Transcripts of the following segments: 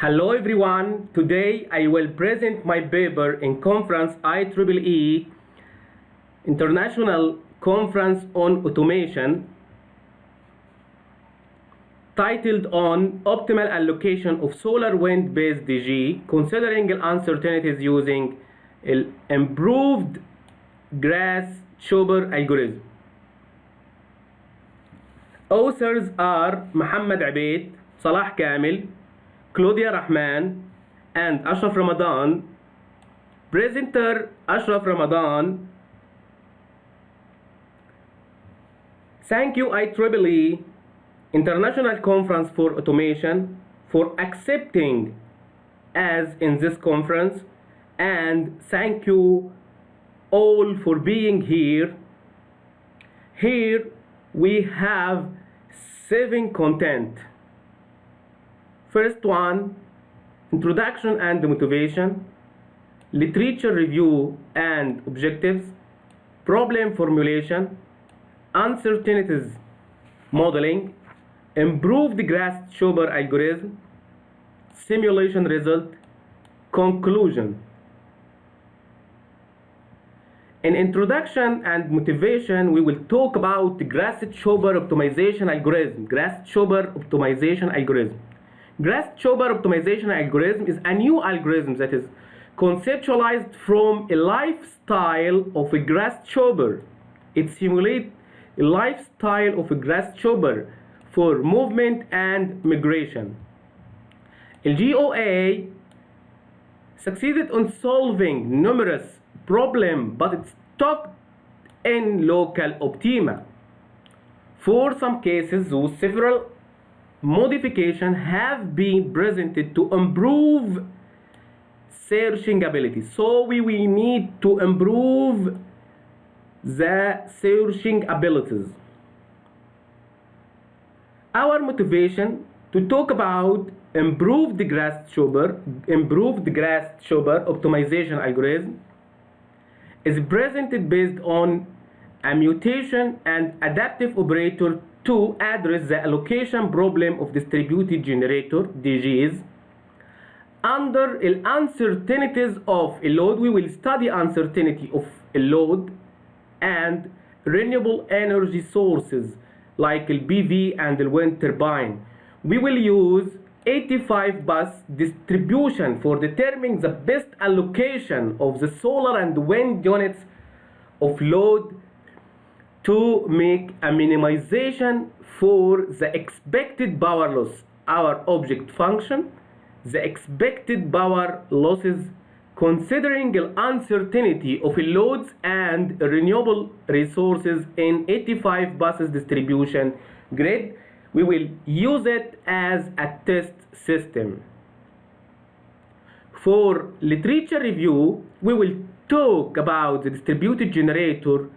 Hello everyone. Today I will present my paper in conference IEEE International Conference on Automation titled on optimal allocation of solar wind based DG considering uncertainties using improved grass Schober algorithm. Authors are Muhammad Abid, Salah Kamel, Claudia Rahman, and Ashraf Ramadan. Presenter Ashraf Ramadan. Thank you IEEE International Conference for Automation for accepting as in this conference and thank you all for being here. Here we have seven content. First one, introduction and motivation, literature review and objectives, problem formulation, uncertainties modeling, improved grasshopper algorithm, simulation result, conclusion. In introduction and motivation, we will talk about the Grasshopper optimization algorithm. Grasshopper optimization algorithm. Grasshopper optimization algorithm is a new algorithm that is conceptualized from a lifestyle of a Grasshopper. It simulates a lifestyle of a Grasshopper for movement and migration. The GOA succeeded on solving numerous problems, but it stuck in local optima. For some cases, those several modifications have been presented to improve searching ability. So we, we need to improve the searching abilities. Our motivation to talk about improved grasshopper, improved grass Schober optimization algorithm is presented based on a mutation and adaptive operator to address the allocation problem of distributed generator DGs. Under the uncertainties of a load, we will study uncertainty of a load and renewable energy sources like the PV and the wind turbine. We will use 85 bus distribution for determining the best allocation of the solar and wind units of load to make a minimization for the expected power loss our object function the expected power losses considering the uncertainty of loads and renewable resources in 85 buses distribution grid we will use it as a test system. For literature review, we will talk about the distributed generator.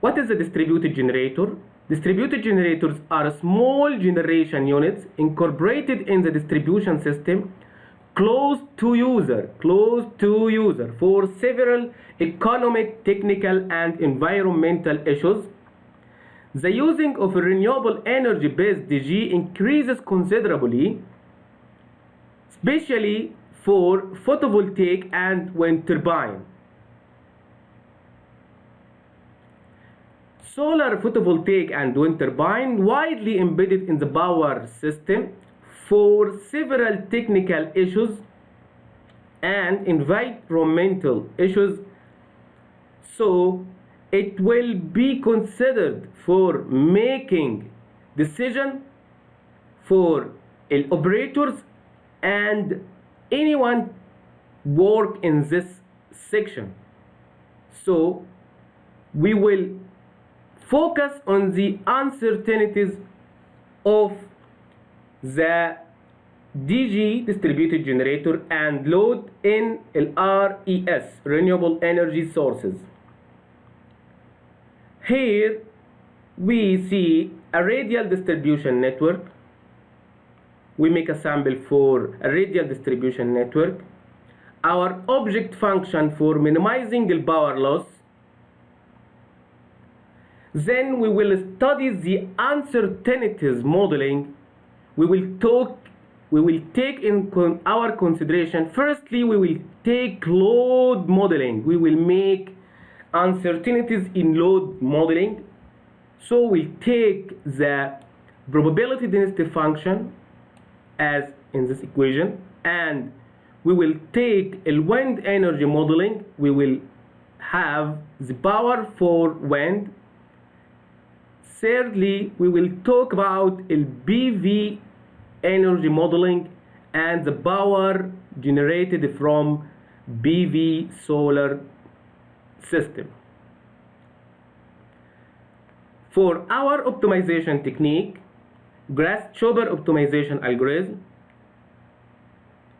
What is a distributed generator? Distributed generators are small generation units incorporated in the distribution system close to user, close to user for several economic, technical, and environmental issues the using of renewable energy based DG increases considerably, especially for photovoltaic and wind turbine. Solar photovoltaic and wind turbine widely embedded in the power system for several technical issues and environmental issues. So it will be considered for making decision for operators and anyone work in this section so we will focus on the uncertainties of the DG distributed generator and load in RES renewable energy sources here we see a radial distribution network. We make a sample for a radial distribution network. Our object function for minimizing the power loss. Then we will study the uncertainties modeling. We will talk we will take in con- our consideration. Firstly we will take load modeling. We will make uncertainties in load modeling. So we take the probability density function as in this equation and we will take a wind energy modeling. We will have the power for wind thirdly we will talk about PV energy modeling and the power generated from PV solar system for our optimization technique Grasshopper optimization algorithm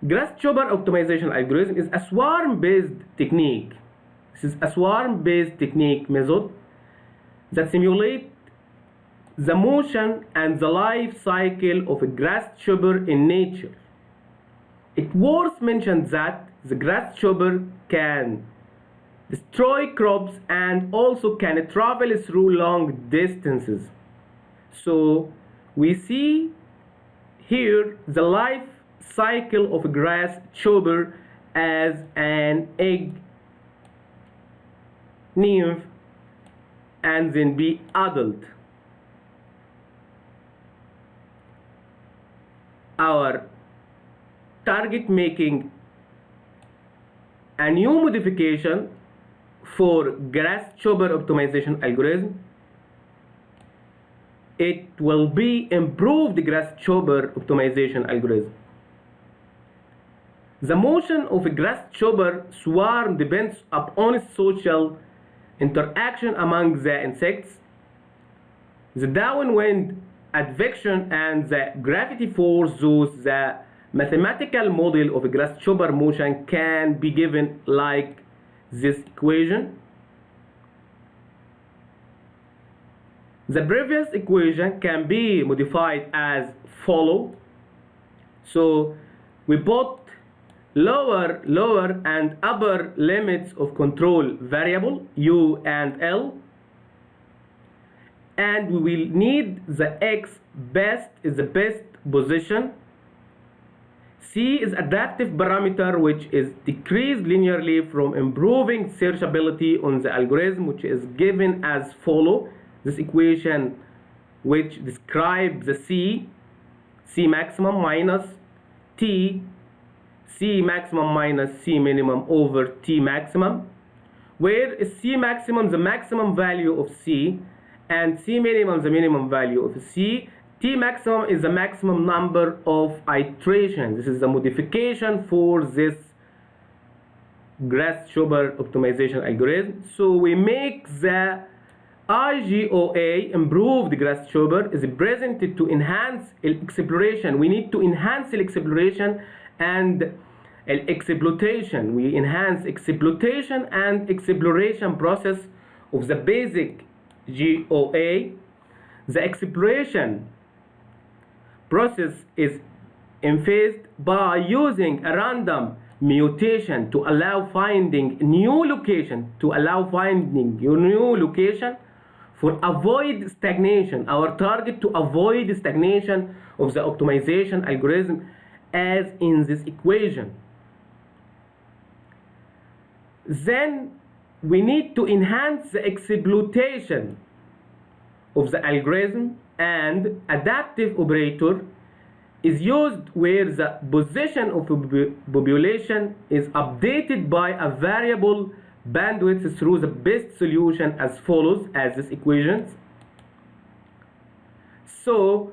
Grasshopper optimization algorithm is a swarm-based technique. This is a swarm-based technique method that simulates the motion and the life cycle of a grasshopper in nature. It worth mentioned that the grasshopper can destroy crops and also can travel through long distances. So we see here the life cycle of a grasshopper as an egg nymph and then be adult. Our target making a new modification for grasshopper optimization algorithm. It will be improved grasshopper optimization algorithm. The motion of a grasshopper swarm depends upon social interaction among the insects, the downwind advection and the gravity force thus the mathematical model of a grasshopper motion can be given like this equation. The previous equation can be modified as follow. So we put lower lower and upper limits of control variable u and l and we will need the x best is the best position. C is adaptive parameter which is decreased linearly from improving searchability on the algorithm which is given as follow. This equation which describes the c c maximum minus t C maximum minus C minimum over T maximum, where is C maximum is the maximum value of C and C minimum is the minimum value of C. T maximum is the maximum number of iterations. This is the modification for this Grasshopper optimization algorithm. So we make the IGOA improved Grasshopper is presented to enhance exploration. We need to enhance exploration and exploitation we enhance exploitation and exploration process of the basic GOA the exploration process is emphasized by using a random mutation to allow finding new location to allow finding your new location for avoid stagnation. Our target to avoid stagnation of the optimization algorithm as in this equation. Then we need to enhance the exploitation of the algorithm and adaptive operator is used where the position of population is updated by a variable bandwidth through the best solution as follows as this equations. So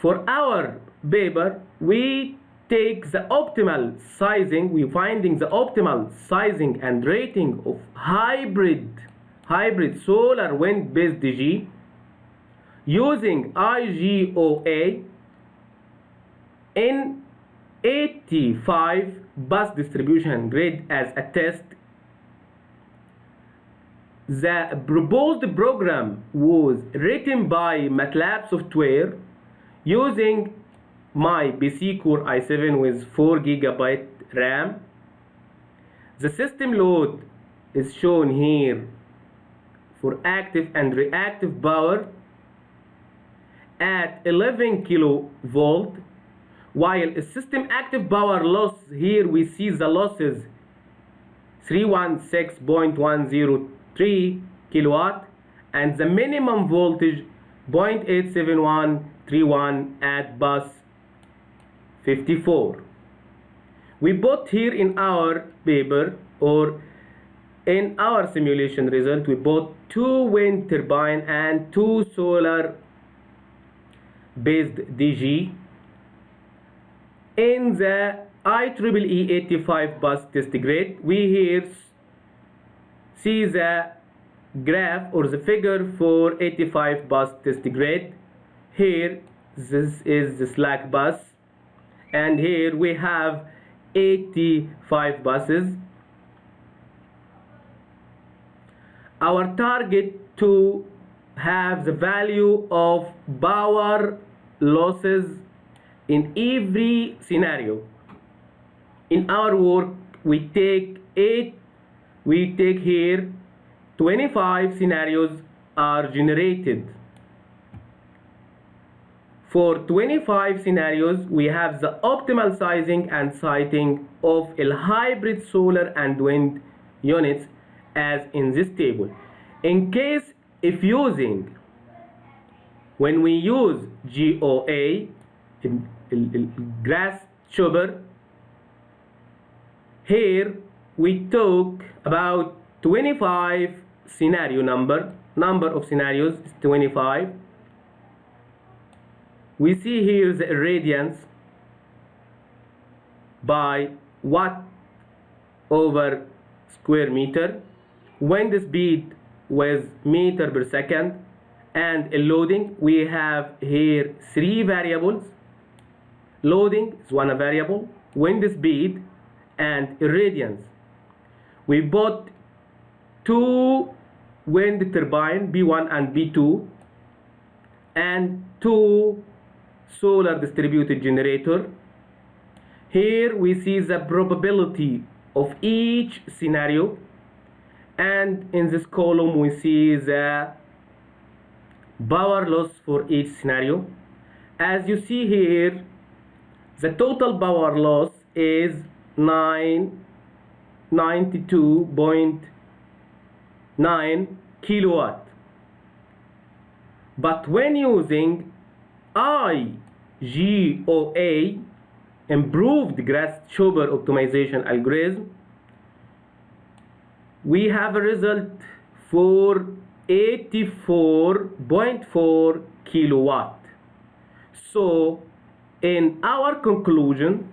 for our paper we take the optimal sizing, we're finding the optimal sizing and rating of hybrid, hybrid solar wind based DG using IGOA in 85 bus distribution grid as a test. The proposed program was written by MATLAB software using my PC Core i7 with 4 gigabyte RAM. The system load is shown here for active and reactive power at 11 kilovolt while a system active power loss here we see the losses 316.103 kilowatt and the minimum voltage 0.87131 at bus 54 we put here in our paper or in our simulation result we bought two wind turbine and two solar based DG in the IEEE 85 bus test grid we here see the graph or the figure for 85 bus test grid here this is the slack bus and here we have 85 buses. Our target to have the value of power losses in every scenario. In our work we take 8 we take here 25 scenarios are generated for 25 scenarios we have the optimal sizing and siting of a hybrid solar and wind units as in this table. In case if using when we use GOA grass chopper here we took about 25 scenario number number of scenarios is 25 we see here the irradiance by watt over square meter. Wind speed with meter per second and in loading we have here three variables. Loading is one variable. Wind speed and irradiance we bought two wind turbine B1 and B2 and two solar distributed generator. Here we see the probability of each scenario. And in this column we see the power loss for each scenario. As you see here the total power loss is 9 92.9 kilowatt. But when using IGOA improved grass Grasshopper optimization algorithm. We have a result for 84.4 kilowatt. So in our conclusion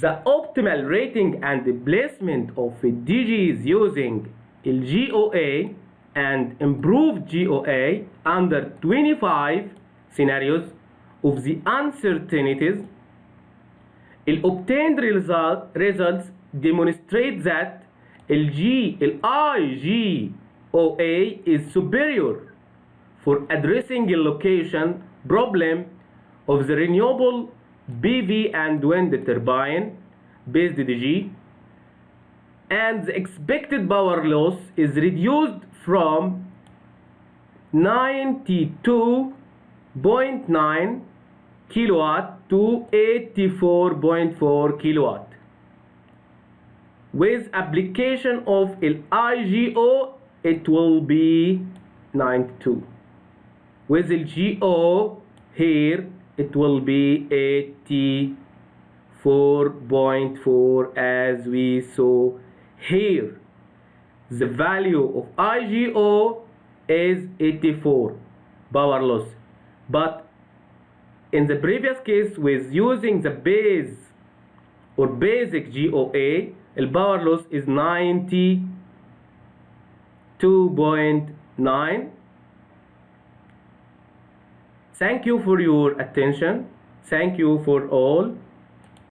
the optimal rating and the placement of DGs using GOA and improved GOA under 25 scenarios of the uncertainties. The obtained result, results demonstrate that LG, IGOA is superior for addressing the location problem of the renewable PV and wind turbine based DG and the expected power loss is reduced from 92.9 kilowatt to 84.4 kilowatt. With application of IGO it will be 92 with the GO here it will be 84.4 as we saw here. The value of IGO is 84 power loss but in the previous case with using the base or basic GOA the power loss is 92.9 Thank you for your attention. Thank you for all.